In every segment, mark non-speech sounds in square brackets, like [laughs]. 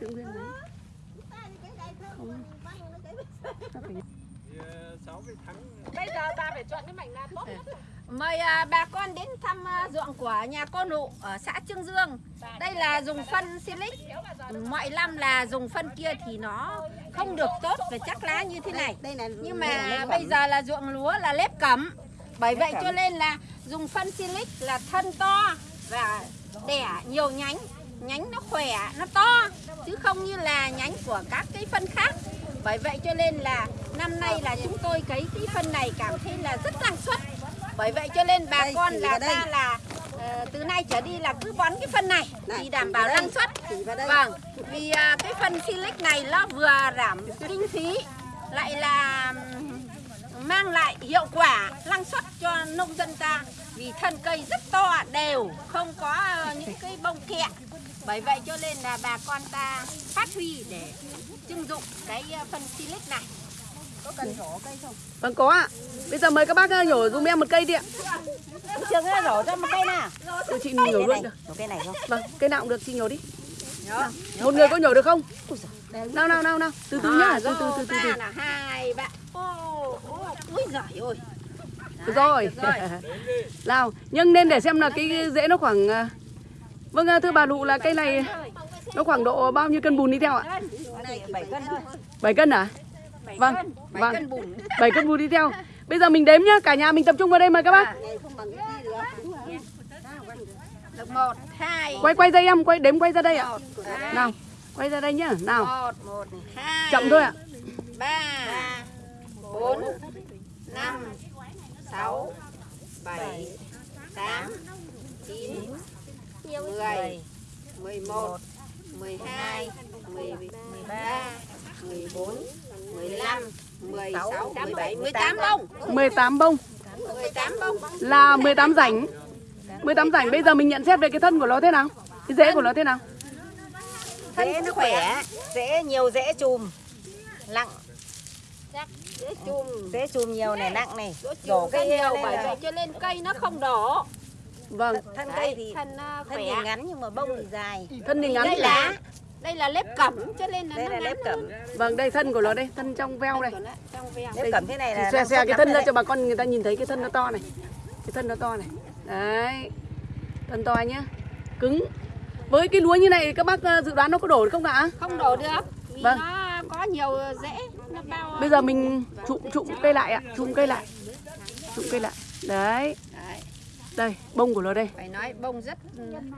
Tự nguyên đấy. Không. Bây giờ ta phải chọn cái mảnh nào tốt nhất. Mời à, bà con đến thăm à, ruộng của nhà cô nụ ở xã Trương Dương. Đây là dùng phân silic. Mọi năm là dùng phân kia thì nó không được tốt về chắc lá như thế này. Nhưng mà bây giờ là ruộng lúa là lép cẩm. Bởi vậy cho nên là dùng phân silic là thân to và đẻ nhiều nhánh. Nhánh nó khỏe, nó to chứ không như là nhánh của các cái phân khác. Bởi vậy cho nên là năm nay là chúng tôi cấy cái phân này cảm thấy là rất năng suất. Bởi vậy cho nên bà Đây, con là đây. ta là ờ, từ nay trở đi là cứ bón cái phân này Này, thì đảm bảo đây. năng suất. Đây. Vâng, vì à, cái phân silic này nó vừa giảm kinh phí lại là mang lại hiệu quả năng suất cho nông dân ta vì thân cây rất to đều không có ờ, những cái bông kẹt bởi vậy cho nên là bà con ta phát huy để trưng dụng cái ờ, phân silic này có cần rổ cây không Vâng có ạ. Bây giờ mời các bác ờ, nhổ dùm em một cây đi ạ. Trường nó rổ cho một cây nào Cho chị nhổ luôn được. Một cây này không Vâng, cây nào cũng được chị nhổ đi. Nào, Một người có nhổ được không? Nào nào nào nào, từ từ nhá, từ từ từ từ từ. là hai bạn ô ô úi giời ơi Được rồi. được rồi. [laughs] Nào, nhưng nên để xem là cái rễ nó khoảng à, Vâng à, thưa bà Lụ là cây này nó khoảng độ bao nhiêu cân bùn đi theo ạ? này 7 cân thôi 7 cân à? Vâng, cân, bảy vâng. cân bùn [laughs] 7 cân bùn đi theo. Bây giờ mình đếm nhá, cả nhà mình tập trung vào đây mời các bác. này không bằng cái gì được đúng rồi được một hai Quay quay dây em, quay đếm quay ra đây ạ. Nào, quay ra đây nhá. Nào, một một hai chậm thôi ạ. ba bốn năm sáu bảy tám chín mười mười một mười hai mười ba mười bốn mười lăm mười sáu mười bảy mười tám bông. 18 bông. mười tám bông. Là 18 rảnh. 18 rảnh bây giờ mình nhận xét về cái thân của nó thế nào? Cái rễ của nó thế nào? Rễ nó khỏe. Rễ nhiều rễ chùm. Chắc dễ chùm Rễ chùm nhiều này nặng này Đổ cây cây nhiều bởi vậy cho nên cây nó không đổ Vâng, Thân cây thì thân ờ, Thân thì ngắn nhưng mà bông thì dài thân thì ngắn. đây là đây là lép cẩm cho nên là Đây nó là ngắn lép cẩm Vâng, đây thân của nó đây, thân trong veo đây. Trong veo Lép cẩm thế này là xòe suất cái thân ra cho bà con người ta nhìn thấy cái thân nó to này. Cái thân nó to này. Đấy. Thân to nhá. Cứng. Với cái lúa như này các bác ờ, dự đoán nó có đổ được không ạ? không đổ được Vâng. nó có nhiều rễ nó bao Bây giờ mình trụm trụm cây lại ạ, trụm cây lại. Trụm cây lại. Đấy. Đấy, Đây, bông của nó đây. phải nói bông rất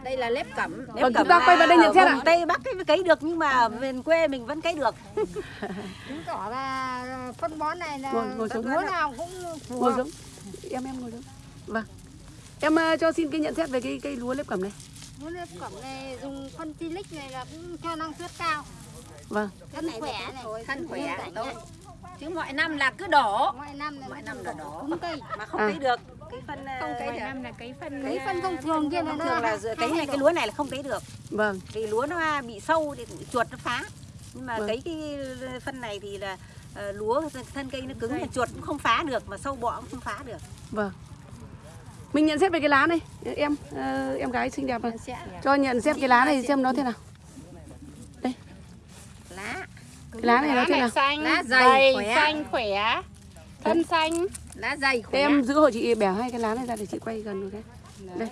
đây là lép cẩm Lép Vâng, cẩm chúng ta quay vào đây nhận xét ạ. Tây Bắc ấy mới cấy được nhưng mà miền quê mình vẫn cấy được [laughs] chứng tỏ là phân bón này là Ngồi- ngồi xuống. lúa nào cũng phù Ngồi hợp. xuống. Em em ngồi xuống. Vâng. Em ờ, cho xin cái nhận xét về cái cây lúa lép cẩm này. Lúa nếp cẩm này dùng phân silic này là cũng cho năng suất cao. Vâng. Thân khỏe này. thân khỏe tốt chứ mọi năm là cứ đổ Mọi năm là Mọi năm là đổ đỏ. cứng cây. mà không À. cấy được cái phân không cấy ờ, được Năm là cái phân Cái phân thông thường kia là thường là giữa cấy này cái lúa này là không cấy được Vâng. vì lúa nó bị sâu thì chuột nó phá nhưng mà Vâng. cấy cái phân này thì là ờ, lúa thân cây nó cứng mà chuột cũng không phá được mà sâu bọ cũng không phá được Vâng. Mình nhận xét về cái lá này. Em ờ, em gái xinh đẹp này. Cho nhận xét cái lá này xem nó thế nào. lá Cái lá này nó lá nào? xanh, Lá dày, dày, khỏe. xanh khỏe, thân xanh. lá dày khỏe em giữ hộ chị bẻ hai cái lá này ra để chị quay gần một cái. Đây.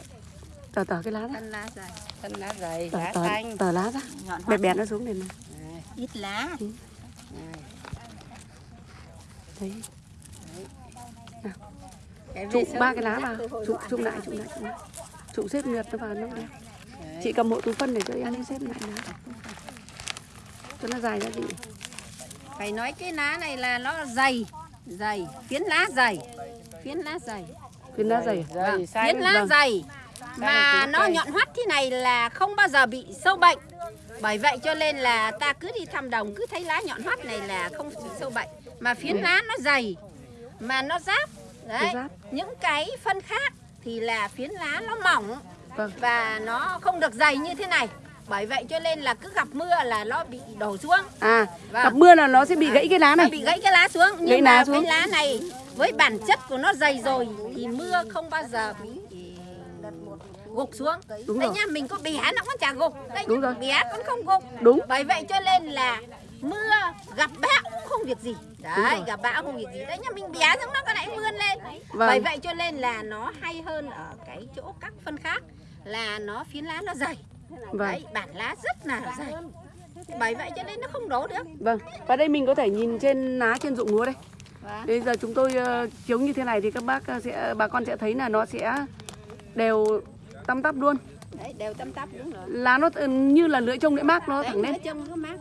Tờ tờ cái lá này. thân lá dày Thân lá dày, Tờ lá tờ, xanh. tờ lá ra. Bẻ bẻ nó xuống này này. ít lá Đấy. Cái Trụm về ba cái lá vào. nọ trụm lại, trụm lại. Trụm xếp ngược nó vào nó đẹp. Chị cầm hộ túi phân để cho em đi xếp lại lá. Cho nó dài ra chị. Phải nói cái lá này là nó dày dày phiến lá dày phiến lá dày Phiến lá dày. à? Dày, phiến lá vâng. dày mà nó nhọn hoắt thế này là không bao giờ bị sâu bệnh bởi vậy cho nên là ta cứ đi thăm đồng cứ thấy lá nhọn hoắt này là không bị sâu bệnh mà phiến lá nó dày mà nó giáp đấy giáp. những cái phân khác thì là phiến lá nó mỏng Vâng. và nó không được dày như thế này bởi vậy cho nên là cứ gặp mưa là nó bị đổ xuống À, Vâng. gặp mưa là nó sẽ bị gãy cái lá nó này. bị gãy cái lá xuống nhưng Gãy mà lá xuống. cái lá này với bản chất của nó dày rồi thì mưa không bao giờ bị gục xuống Đúng đây rồi. nha mình có bé nó cũng chả gục đây Đúng rồi. bé cũng không gục Đúng. bởi vậy cho nên là mưa gặp bão cũng không việc gì đấy gặp bão không việc gì đấy nha mình bé xong nó có lại vươn lên Vâng. bởi vậy cho nên là nó hay hơn ở cái chỗ các phân khác là nó phiến lá nó dày Vâng. đấy bản lá rất là dày bởi vậy cho nên nó không đổ được Vâng, và đây mình có thể nhìn trên lá trên ruộng lúa đây. Vâng. Bây giờ chúng tôi ờ, chiếu như thế này thì các bác ờ, sẽ bà con sẽ thấy là nó sẽ đều tăm tắp luôn. đấy đều tăm tắp đúng rồi Lá nó như là lưỡi trông lưỡi mác nó đấy thẳng lên. trông nó mát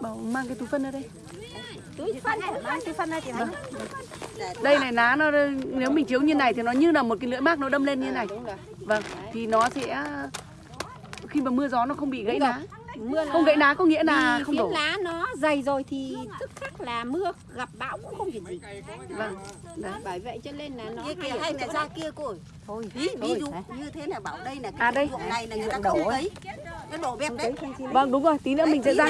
Bảo mang cái túi phân ra đây. túi phân mang cái phân ra chị thấy Đây này lá nó nếu mình chiếu như này thì nó như là một cái lưỡi mác nó đâm lên như này. đúng rồi Vâng, thì nó sẽ khi mà mưa gió nó không bị gãy lá. mưa Không gãy lá có nghĩa là không đổ. lá nó dày rồi thì tức khắc là mưa gặp bão cũng không việc gì Vâng. Đấy. bởi vậy cho nên là nó kia hay kìa hay là ra kia cô ơi thôi ví, ví dụ như thế là bảo đây là À, cái đây. ruộng này là người ta đổ không ấy. nó đổ bẹp đấy Vâng đúng rồi, tí nữa mình sẽ ra.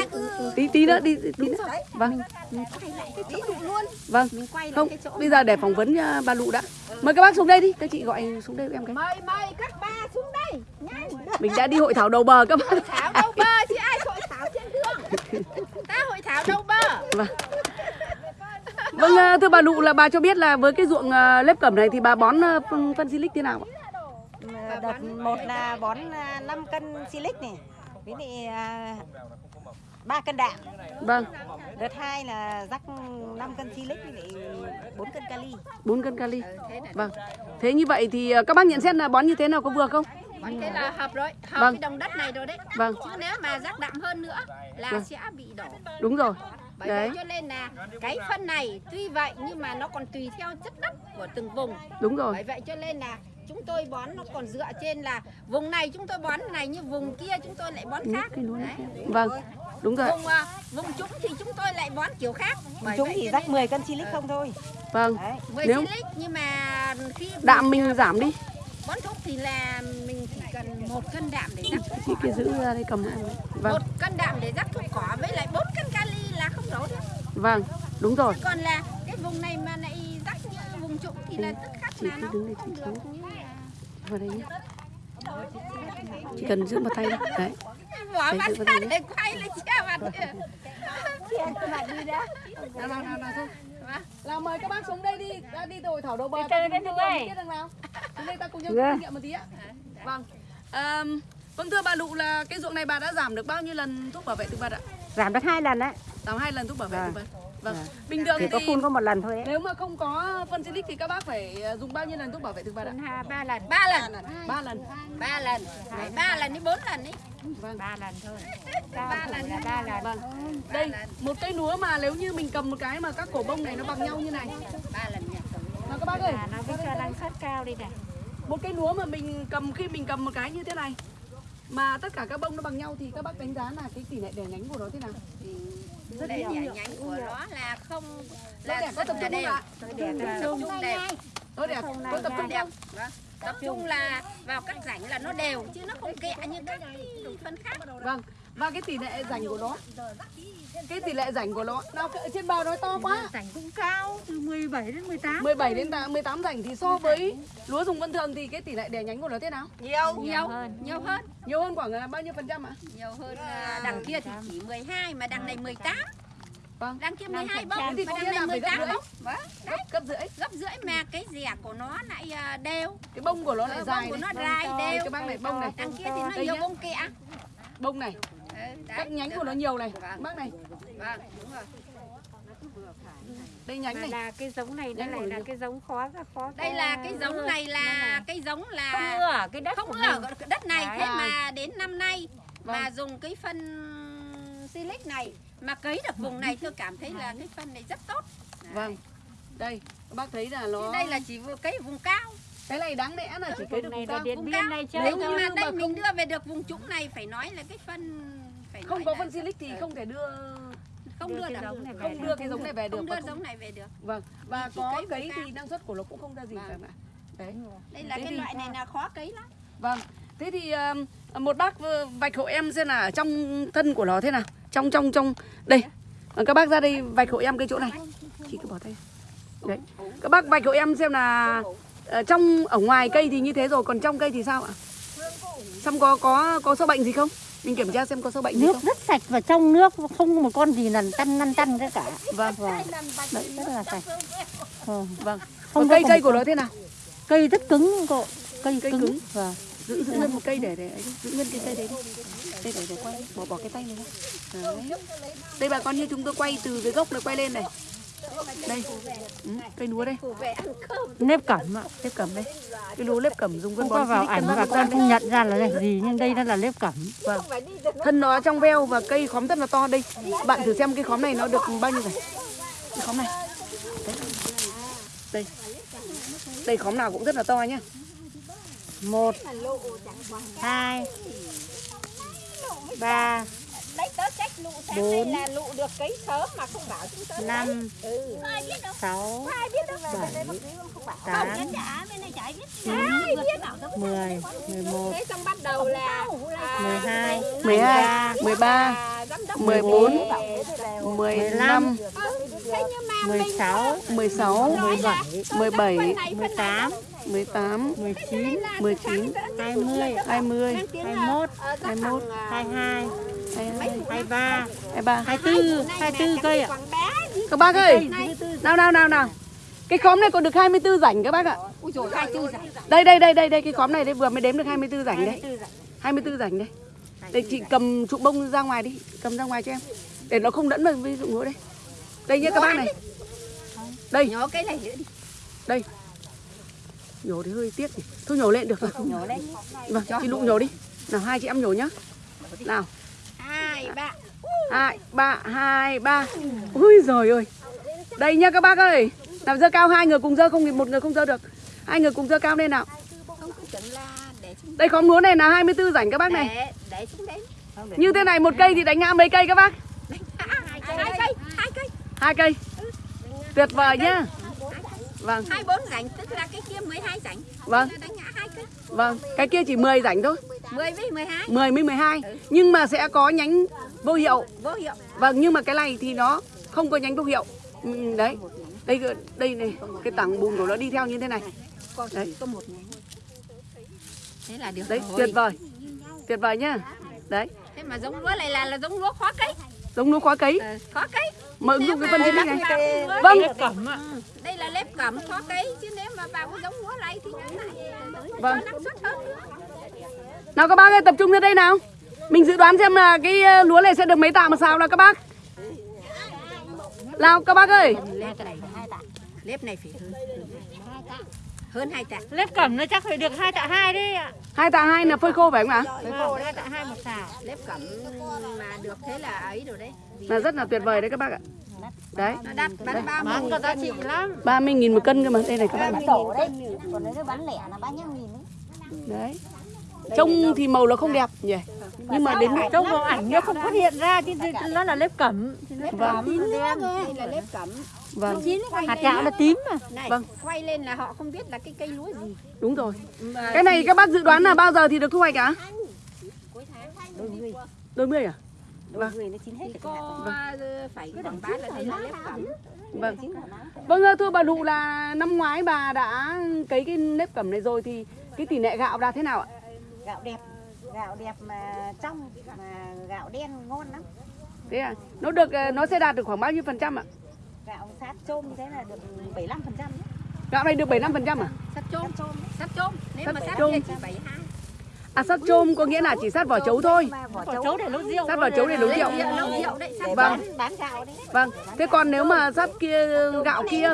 Tí tí nữa đi tí nữa. Vâng. quay lại cái chỗ luôn Vâng. mình quay lại Không, cái chỗ bây giờ để phỏng vấn bà Lụ đã. Mời các bác xuống đây đi, các chị gọi xuống đây em cái. mời mời các ba xuống đây nhanh Mình đã đi hội thảo đầu bờ các bác. thảo đâu bơ chứ ai hội thảo trên đường ta hội thảo đâu bơ Vâng. Vâng, ờ, thưa bà Lụ là bà cho biết là với cái ruộng ờ, lép cẩm này thì bà bón ờ, phân phân silic thế nào ạ? đợt một là bón 5 cân silic này với lại à, ba cân đạm Vâng, đợt hai là rắc 5 cân silic với lại 4 cân kali 4 cân kali. Vâng. Thế như vậy thì các bác nhận xét là bón như thế nào có vừa không? Thế là hợp rồi hợp Vâng. cái đồng đất này rồi đấy Vâng. chứ nếu mà rắc đậm hơn nữa là Vâng. sẽ bị đổ Đúng rồi. Bởi Đấy, vậy cho nên là cái phân này tuy vậy nhưng mà nó còn tùy theo chất đất của từng vùng. đúng rồi. Bởi vậy cho nên là chúng tôi bón nó còn dựa trên là vùng này chúng tôi bón này nhưng vùng kia chúng tôi lại bón khác. Cái núi Đấy. Vâng. Đúng rồi. Vùng à, vùng trũng thì chúng tôi lại bón kiểu khác. Chúng vậy thì rắc nên 10 cân silic không thôi Vâng. đấy 10 Nếu silic nhưng mà khi đạm mình giảm đi. Bón thúc thì là mình chỉ cần một cân đạm để rắc thuốc cỏ. kia giữ ra đây cầm. Vâng. Một cân đạm để rắc thuốc cỏ với lại 4 cân kali là không đổ được. Vâng. Đúng rồi. còn là cái vùng này mà lại rắc như vùng trũng thì là tức khắc Chị là nó không chị được xuống. như là Vào đây nhé. Chỉ cần giữ một tay thôi. Đấy. bỏ Đấy, mặt ra đây để quay lên che mặt kìa. Nào, nào, nào, nào, thôi. Nào mời các bác xuống đây đi, đã đi từ hội thảo đầu bờ. Đi chơi ta đây đằng nào. Đây ta cùng nhau Được. kinh nghiệm một tí ạ. Vâng. Ờm, vâng thưa bà Lụ là cái ruộng này bà đã giảm được bao nhiêu lần thuốc bảo vệ thực vật ạ? giảm được hai lần đấy Giảm hai lần thuốc bảo vệ thực vật. Vâng. Bình thường có thì phun có một lần thôi đấy nếu mà không có phân silic thì các bác phải ờ, dùng bao nhiêu lần thuốc bảo vệ thực vật ạ? Ha, ba lần ba lần Ba lần. ba lần Đấy, ba lần đến bốn lần ấy Vâng. ba lần thôi ba lần là ba lần Vâng. Đây, một cây lúa mà nếu như mình cầm một cái mà các cổ bông này nó bằng nhau như này. ba lần nhỉ Mà các bác ơi, nó năng suất cao đi này một cây lúa mà mình cầm khi mình cầm một cái như thế này mà tất cả các bông nó bằng nhau thì các bác đánh giá là cái tỷ lệ đẻ nhánh của nó thế nào? rất đẻ nhánh của nó là không là đẻ có tập trung không ạ? tập trung đẹp Nó đẻ có tập trung đẹp không? Vâng. tập trung là vào các rãnh là nó đều chứ nó không kẹ như các phân khác Vâng. Và cái tỷ lệ rảnh của nó cái tỷ lệ rảnh của nó ở trên bờ nó to quá. rảnh cũng cao từ 17 đến 18 17 đến 18 rảnh thì so với lúa dùng vân thường thì cái tỷ lệ đẻ nhánh của nó thế nào? Nhiều. Nhiều hơn. Nhiều hơn. Nhiều hơn khoảng là bao nhiêu phần trăm ạ? Nhiều hơn à, đằng kia thì chỉ 12 mà đằng này 18 vâng. Đằng kia 12 bông Thế thì có đằng nghĩa này là phải gấp 18 rưỡi. bông vâng gấp gấp rưỡi. Gấp rưỡi mà cái rẻ của nó lại à, đều. Cái bông của nó lại Ờ, dài bông của nó dài đều. cái bác này bông này. đằng kia thì nó nhiều bông kẹ bông này. Ừ, đấy. các nhánh của nó nhiều này. Vâng. bác này. Vâng đúng rồi. Đây nhánh này. là cái giống này nó lại là cái giống khó khó đây là cái giống này là cái giống là không mưa ở cái đất không ở cái đất này. Đấy. thế mà đến năm nay mà Vâng. dùng cái phân silic này mà cấy được vùng này tôi cảm thấy là cái phân này rất tốt. Vâng. Đây các bác thấy là nó đây là chỉ cấy vùng cao. Cái này đáng lẽ là chỉ cấy được vùng cao. vùng cao. này nếu như mà mà đây không- mình đưa về được vùng trũng này phải nói là cái phân không có phân silic thì không thể đưa không đưa đưa cái được giống này không đưa cái giống này về được không đưa không- giống này về được. Vâng và có cấy thì năng suất của nó cũng không ra gì Vâng. cả ạ đấy. Đây là cái loại này là khó cấy lắm. Vâng. Thế thì một bác vạch hộ em xem là trong thân của nó thế nào? Trong trong trong. Đây. Ờ, các bác ra đây vạch hộ em cái chỗ này. Chị cứ bỏ tay. Đấy. Các bác vạch hộ em xem là ờ, trong ở ngoài cây thì như thế rồi còn trong cây thì sao ạ? Xong có có có sâu bệnh gì không? Mình kiểm tra xem có sâu bệnh gì nước không? rất sạch và trong nước không một con gì nằn chăn năn chăn cái cả Vâng, vâng đấy rất là sạch vâng. vâng. Không cây có cây của nó thế nào? cây rất cứng cô cây, Cây cứng, cứng. vâng Giữ giữ nguyên một cây để để giữ nguyên cái cây đấy đi. Đây để để quay, bỏ bỏ cái tay này. Đấy. Đây bà con như chúng tôi quay từ cái gốc này quay lên này. Đây. Ừ, cây lúa đây. nếp cẩm ạ Nếp cẩm đây. Cái lúa nếp cẩm dùng phân không bón vào ảnh Phát con không nhận ra là cái gì nhưng đây nó là nếp cẩm Vâng. Thân nó trong veo và cây khóm rất là to đây. Bạn thử xem cái khóm này nó được bao nhiêu rồi. Cái khóm này. Đấy. Đây. Đây khóm nào cũng rất là to nhá. một hai ba lụ xem Bốn. đây là lụ được cấy sớm mà không bảo chúng tớ. năm Ừ. sáu Ai biết đâu. bảy Không tám chín Ai biết đâu. mười mười một Thế xong bắt đầu là à, mười hai 12, 13, à, đốc 14, về. 15, Thế nhưng mà mười mình sáu 16, mười bảy 17, mười tám 18, mười chín 19, hai mươi 20, hai mốt ờ, rất 21, thằng, à, hai hai 22, hai ba 23. hai tư hai tư cây ạ còn bé gì Các bác ơi, nào nào nào nào. Cái khóm này còn được 24 rảnh các bác ạ. Ui rảnh. Đây đây đây đây đây cái khóm này đây vừa mới đếm được 24 rảnh đấy. 24 rảnh đây. Đây chị cầm trụ bông ra ngoài đi, cầm ra ngoài cho em. Để nó không đẫn vào ví dụ nữa đây. Đây nhé các bác này. Đây, Nhổ cái này nữa đi. đây. Nhổ thì hơi tiếc nhỉ. Thôi nhổ lên được rồi. Nhổ lên. Vâng, chị Lụ nhổ đi. Nào hai chị em nhổ nhá. Nào, Hai, ba. hai, ba, hai, ba. Ui giời ơi. Đây nhá các bác ơi. Nào dơ cao hai người cùng dơ không thì một người không dơ được. Hai người cùng dơ cao lên nào. Đây khóm lúa này là 24 rảnh các bác này. Như thế này một cây thì đánh ngã mấy cây các bác? Hai cây, hai cây. Hai cây. Tuyệt vời nhá. Vâng, Hai bốn rảnh tức là cái kia 12 rảnh. vâng, vâng. Cái kia chỉ 10 rảnh thôi. 10 với 12. 10 với 12. Nhưng mà sẽ có nhánh vô hiệu. Vô hiệu. Vâng, nhưng mà cái này thì nó không có nhánh vô hiệu. Ừ, đấy. Đây đây này, cái tảng bùn của nó đi theo như thế này. Có Đấy. có một nhánh. Thế là được Đấy, rồi. tuyệt vời. Tuyệt vời nhá. Đấy, Thế mà giống lúa này là là giống lúa khó cấy. giống lúa khóa cấy. Ờ, khó cấy. Mà ứng dụng cái phân xịt này. Vâng. Vâng, cẩm ạ Đây là lép cẩm khó cấy chứ nếu mà vào cái giống lúa này thì nó lại Vâng. cho năng suất hơn nữa. Nào các bác ơi tập trung ra đây nào. Mình dự đoán xem là cái ờ, lúa này sẽ được mấy tạ một xào nào các bác. Nào các bác ơi. Lép này hai tạ. Lép này phải hơn. Hơn hai tạ. nếp cẩm nó chắc phải được hai tạ hai đấy ạ. Hai tạ hai là phơi khô phải không ạ? Vâng hai tạ hai một xào. Lép cẩm mà được thế là ấy rồi đấy. Là rất là tuyệt vời đấy các bác ạ. Đấy. Nó đắt bán ba bán mươi. có giá trị lắm. 30.000 một cân cơ mà. Đây này các bác đấy. Còn nếu bán lẻ là ba mươi nghìn đấy Đấy Trông thì màu nó không đẹp nhỉ? Nhưng mà đến trong vào ảnh nó không phát hiện ra chứ nó là nếp cẩm. Vâng. Đây là lép cẩm. Vâng. Hạt gạo là tím mà. Này, Vâng. quay lên là họ không biết là cái cây lúa gì. Đúng rồi. Mà Cái này các bác dự đoán là bao giờ thì được thu hoạch ạ? Đôi người, Đôi mươi à? Đôi người nó chín hết có ờ, phải quảng bá là đây là lép cẩm. Vâng. Vâng thưa bà Lụ là năm ngoái bà đã cấy cái nếp cẩm này rồi Thì cái tỷ lệ gạo đạt thế nào ạ gạo đẹp gạo đẹp mà trong mà gạo đen ngon lắm. Thế à? Nó được ờ, nó sẽ đạt được khoảng bao nhiêu phần trăm ạ? Gạo sát chôm thế là được 75 phần trăm Gạo này được 75 phần trăm à? Sắt chôm, sắt chôm. Nếu Sắt mà sắt chôm. chỉ 72. À sắt chôm có nghĩa là chỉ sát vỏ chấu thôi. Vỏ chấu. Để nấu rượu. Sát vỏ chấu để nấu rượu. Rượu nấu rượu đấy, sắt để Vâng. bán bán gạo đấy. Vâng. Thế còn nếu mà sắt kia gạo kia?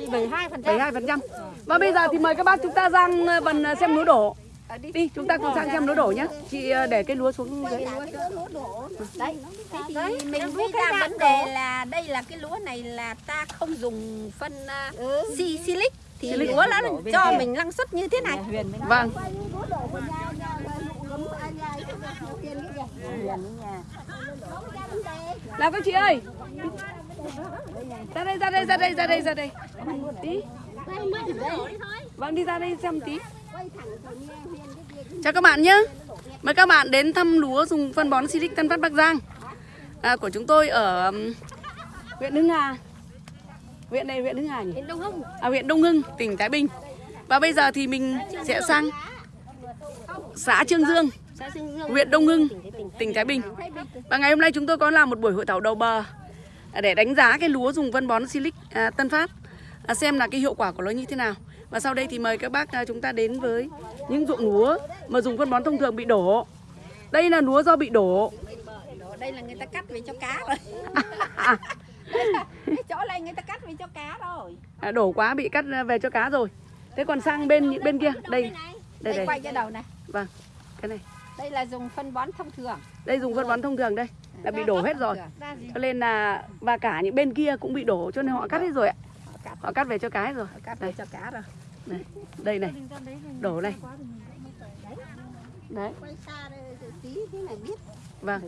Thì 72 phần trăm. 72 phần trăm. Và bây giờ thì mời các bác chúng ta sang ờ, phần ờ, xem lúa đổ đi. Đi chúng ta cùng sang xem lúa đổ nhé Chị ờ, để cái lúa xuống dưới. Đấy, thế thì mình mới ra vấn đề là đây là cái lúa này là ta không dùng phân uh, si silic. Thì lúa nó cho mình năng suất như thế này. Vâng. Nào các chị ơi. Ra đây ra đây ra đây ra đây ra đây. Tí Vâng đi ra đây xem tí Chào các bạn nhé Mời các bạn đến thăm lúa dùng phân bón Silic Tân Phát Bắc Giang à, Của chúng tôi ở ừm, huyện Hưng Hà Huyện này huyện Hưng Hà nhỉ? Đông Hưng. À, huyện Đông Hưng, tỉnh Thái Bình Và bây giờ thì mình sẽ sang xã Trương Dương, huyện Đông Hưng, tỉnh Thái Bình. Và ngày hôm nay chúng tôi có làm một buổi hội thảo đầu bờ để đánh giá cái lúa dùng phân bón Silic à, Tân Phát à, xem là cái hiệu quả của nó như thế nào. Và sau đây thì mời các bác à, chúng ta đến với những ruộng lúa mà dùng phân bón thông thường bị đổ. Đây là lúa do bị đổ. đây là người ta cắt về cho cá rồi [laughs] cái chỗ này người ta cắt về cho cá rồi À, đổ quá bị cắt về cho cá rồi. Thế còn sang bên bên kia, đây, đây, đây đây. quay cho đầu này Vâng. Cái này. đây là dùng phân bón thông thường Đây dùng phân bón thông thường đây là bị đổ hết rồi. Cho nên là và cả những bên kia cũng bị đổ cho nên họ cắt hết rồi ạ. Họ cắt. Họ cắt về cho cái rồi. cắt về cho cá rồi Đây, đây này. Đổ này. Đấy, quay xa đây tí thế này biết vâng.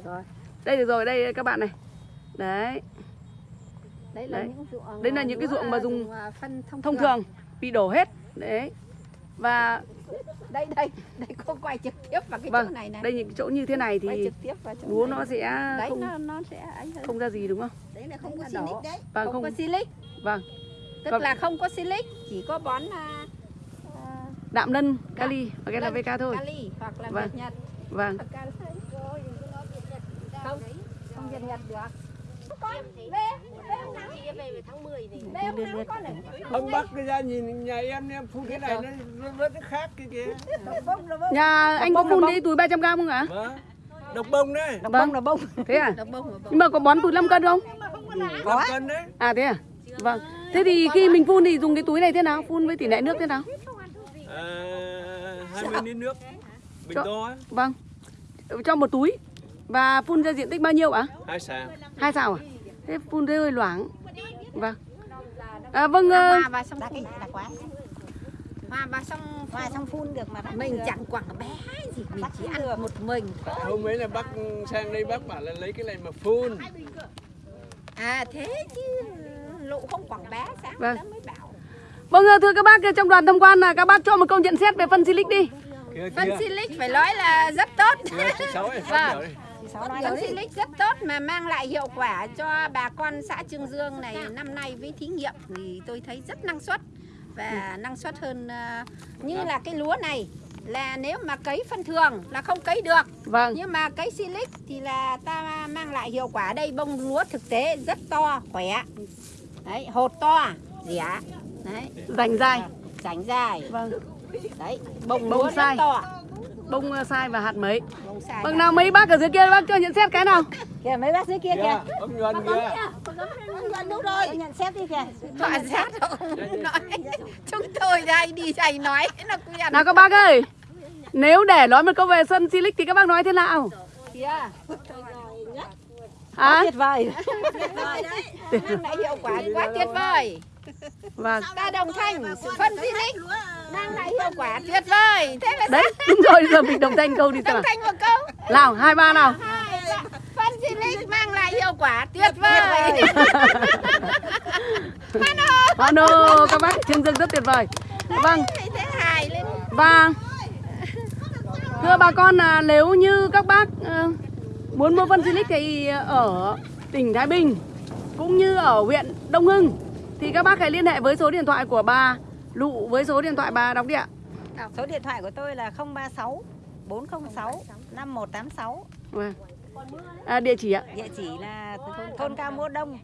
Đây được rồi, đây các bạn này. Đấy, đấy là Đấy. những ruộng Đấy là những cái ruộng mà dùng à, phân thông, thông thường bị đổ hết. Đấy. Và đây đây đây cô quay trực tiếp vào cái vâng, chỗ này này đây những chỗ như thế này thì lúa này. nó sẽ đấy không nó nó sẽ không ra gì đúng không? đấy là không có silic đấy Vâng, không, không- có silic Vâng. Tức Vâng. là không có silic chỉ có bón à, Đạm lân, kali và cái là VK thôi. kali hoặc là Vâng. việt nhật Vâng. không không việt nhật được con về về hôm nào về tháng 10 này về hôm nào con này Ông bắt cái ra nhìn nhà em em phun cái này nó nó rất khác cái kia. Nhà anh có phun đi túi 300 gram không ạ? Vâng. Độc bông đấy. Độc bông là bông. Thế à? Nhưng mà có bón túi 5 cân không? Có. cân đấy. À thế à? Vâng. Thế thì khi mình phun thì dùng cái túi này thế nào? Phun với tỷ lệ nước thế nào? À, 20 lít nước. Bình Cho- to á, Vâng. Cho một túi. Và phun ra diện tích bao nhiêu ạ? hai xào. Hai xào à? Thế phun thế hơi loãng. Vâng. À, vâng. ờ, hoa vào xong Đã phun cái đã quá. hoa vào xong Hoa xong phun được mà mình được. chẳng quảng bé gì mình chỉ ăn một mình Hôm ấy là bác sang đây bác bảo là lấy cái này mà phun. à thế chứ lụ không quảng bé sáng Vâng. mới bảo Vâng thưa các bác trong đoàn tham quan là các bác cho một câu nhận xét về phân Silic đi. Kia phân silic phải nói là rất tốt Vâng. Phân silic rất tốt mà mang lại hiệu quả cho bà con xã Trương Dương này năm nay với thí nghiệm thì tôi thấy rất năng suất và năng suất hơn ờ, như là cái lúa này là nếu mà cấy phân thường là không cấy được Vâng. nhưng mà cấy silic thì là ta mang lại hiệu quả đây bông lúa thực tế rất to khỏe đấy hột to rẻ đấy Dành dài. rảnh dài Vâng. đấy bông, Bông sai. to Bông ờ, sai và hạt mấy. bông sai Vâng nào mấy bác ở dưới kia bác cho nhận xét cái nào? [laughs] Kìa mấy bác dưới kia kìa. ông Nhuần kia. Đúng rồi. Nhận xét đi kìa. Tọa sát không nói chúng tôi đây đi thầy nói nó quen Nào các bác ơi. Nếu để nói một câu về sân Silic thì các bác nói thế nào? kìa Hả? Tuyệt vời. mang lại hiệu quả quá tuyệt vời. Vâng. ta đồng thanh phân silic mang lại hiệu quả tuyệt vời. Thế là Đấy, đúng rồi, giờ mình đồng thanh câu đi đồng thanh một câu. Nào, hai ba nào. Hai, ba. phân silic mang lại hiệu quả tuyệt vời. Hono, [laughs] các bác Trương Dương rất tuyệt vời. Vâng, và thưa bà con là nếu như các bác ờ, muốn mua phân Silic thì ở tỉnh Thái Bình cũng như ở huyện Đông Hưng thì các bác hãy liên hệ với số điện thoại của bà Lụ với số điện thoại bà đóng đi ạ. Số điện thoại của tôi là 036 406 5186. Vâng. À, địa chỉ ạ. Địa chỉ là thôn Cao Mô Đông,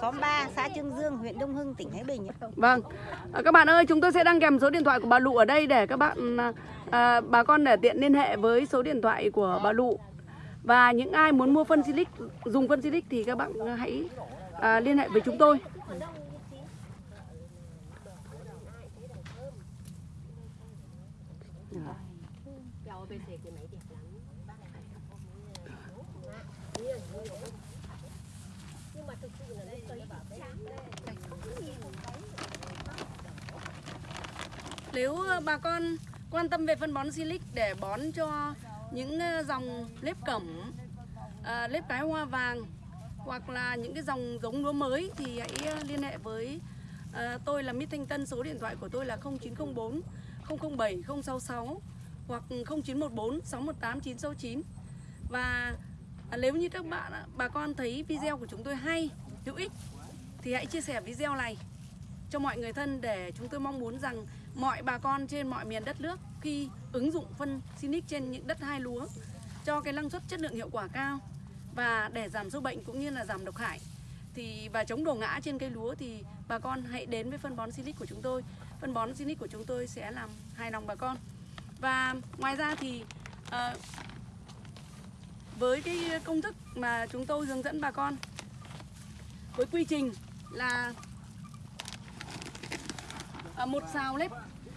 xóm 3, xã Trương Dương, huyện Đông Hưng, tỉnh Thái Bình. Vâng. À, các bạn ơi, chúng tôi sẽ đăng kèm số điện thoại của bà Lụ ở đây để các bạn à, à, bà con để tiện liên hệ với số điện thoại của bà Lụ. Và những ai muốn mua phân Silic, dùng phân Silic thì các bạn à, hãy à, liên hệ với chúng tôi. Nếu à, bà con quan tâm về phân bón Silic để bón cho những ờ, dòng lếp cẩm, à, lếp cái hoa vàng hoặc là những cái dòng giống lúa mới thì hãy ờ, liên hệ với à, tôi là Mít Thanh Tân. Số điện thoại của tôi là 0904 007 066 hoặc 0914 618 969. Và à, nếu như các bạn bà con thấy video của chúng tôi hay, hữu ích thì hãy chia sẻ video này cho mọi người thân để chúng tôi mong muốn rằng mọi bà con trên mọi miền đất nước khi ứng dụng phân Sinic trên những đất hai lúa cho cái năng suất chất lượng hiệu quả cao và để giảm sâu bệnh cũng như là giảm độc hại thì và chống đổ ngã trên cây lúa thì bà con hãy đến với phân bón Sinic của chúng tôi. Phân bón Sinic của chúng tôi sẽ làm hài lòng bà con. Và ngoài ra thì à, với cái công thức mà chúng tôi hướng dẫn bà con với quy trình là à, một xào lép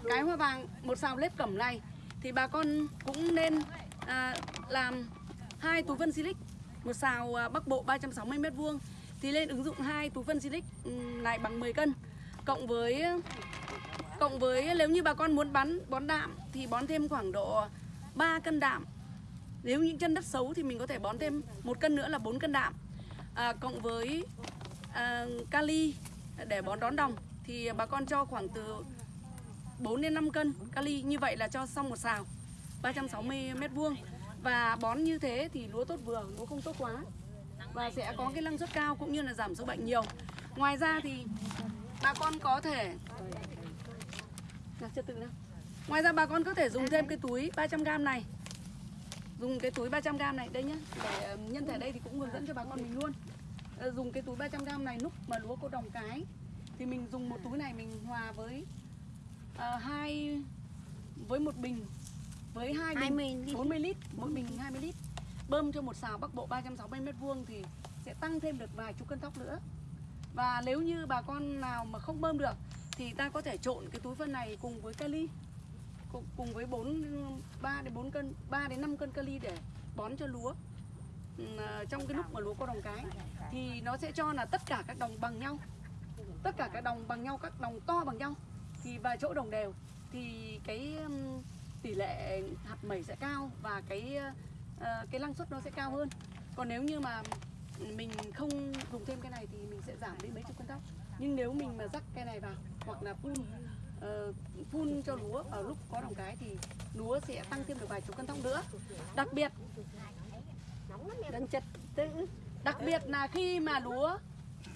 cái hoa vàng một xào lép cẩm này thì bà con cũng nên à, làm hai túi vân silic một xào à, bắc bộ 360 mét vuông. Thì lên ứng dụng hai túi phân silic này bằng 10 cân. Cộng với cộng với nếu như bà con muốn bắn bón đạm thì bón thêm khoảng độ 3 cân đạm. Nếu những chân đất xấu thì mình có thể bón thêm một cân nữa là 4 cân đạm. À, cộng với à, kali để bón đón đồng thì bà con cho khoảng từ 4 đến 5 cân kali như vậy là cho xong một xào 360 mét vuông. Và bón như thế thì lúa tốt vừa lúa không tốt quá. Và sẽ có cái năng suất cao cũng như là giảm sâu bệnh nhiều. Ngoài ra thì bà con có thể nào, trật tự nào. ngoài ra bà con có thể dùng thêm cái túi 300g này. Dùng cái túi 300g này đây nhá. Để nhân thể đây thì cũng hướng dẫn cho bà con mình luôn. Ờ, dùng cái túi 300g này lúc mà lúa cô đồng cái thì mình dùng một túi này mình hòa với ờ, hai với một bình với hai bình 20 lít. 40 lít mỗi bình 20 lít. Bơm cho một xào bắc bộ 360 mét vuông thì sẽ tăng thêm được vài chục cân thóc nữa. Và nếu như bà con nào mà không bơm được thì ta có thể trộn cái túi phân này cùng với kali cùng, cùng với 4 3 đến 4 cân 3 đến 5 cân kali để bón cho lúa. Ừ, à, trong cái lúc mà lúa có đồng cái thì nó sẽ cho là tất cả các đồng bằng nhau tất cả các đồng bằng nhau các đồng to bằng nhau thì và chỗ đồng đều. Thì cái tỷ lệ hạt mẩy sẽ cao và cái ờ, cái năng suất nó sẽ cao hơn. Còn nếu như mà mình không dùng thêm cái này thì mình sẽ giảm đi mấy chục cân thóc nhưng nếu mình mà rắc cái này vào hoặc là phun ờ, phun cho lúa ở lúc có đồng cái thì lúa sẽ tăng thêm được vài chục cân thóc nữa. Đặc biệt Đang chật đặc biệt là khi mà lúa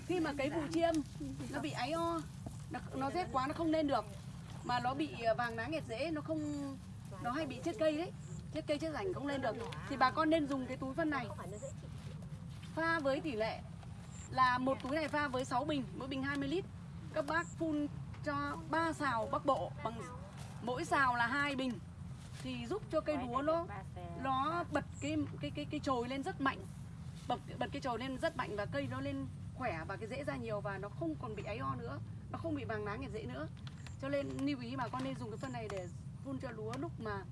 khi mà cấy vụ chiêm nó bị áy o nó, nó rét quá nó không lên được. Mà nó bị ờ, vàng lá nghẹt rễ nó không nó hay bị chết cây đấy. Chết cây chết rảnh không lên được. Thì bà con nên dùng cái túi phân này. Pha với tỷ lệ là một túi này pha với 6 bình mỗi bình 20 lít. Các bác phun cho 3 xào bắc bộ bằng mỗi xào là hai bình. Thì giúp cho cây lúa nó nó bật cái cái cái cái chồi lên rất mạnh. Bật bật cái chồi lên rất mạnh và cây nó lên khỏe và cái rễ ra nhiều và nó không còn bị áy o nữa nó không bị vàng lá nghẹt dễ nữa. Cho nên lưu ý bà con nên dùng cái phân này để phun cho lúa lúc mà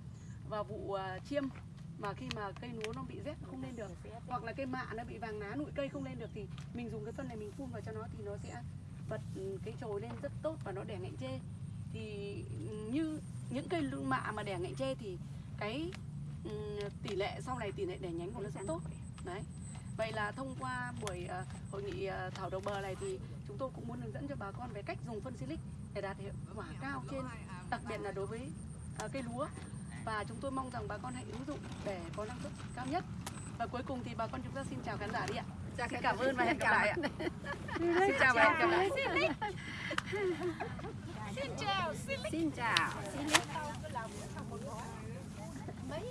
vào vụ à, chiêm. Mà khi mà cây lúa nó bị rét không lên được, hoặc là cây mạ nó bị vàng lá nụi cây không lên được thì mình dùng cái phân này mình phun vào cho nó thì nó sẽ bật ừ, cái chồi lên rất tốt và nó đẻ ngạnh chê. Thì ừ, như những cây mạ mà đẻ ngạnh chê thì cái ừ, tỷ lệ sau này tỷ lệ đẻ nhánh của nó sẽ tốt. Đấy. Vậy là thông qua buổi à, hội nghị à, thảo đầu bờ này thì tôi cũng muốn hướng dẫn cho bà con về cách dùng phân silic để đạt hiệu quả cao trên đặc biệt là đối với ờ, cây lúa. Và chúng tôi mong rằng bà con hãy ứng dụng để có năng suất cao nhất. Và cuối cùng thì bà con chúng ta xin chào khán giả đi ạ. Xin cảm ơn và hẹn gặp lại ạ. [laughs] xin chào và hẹn gặp lại. Xin chào. Xin chào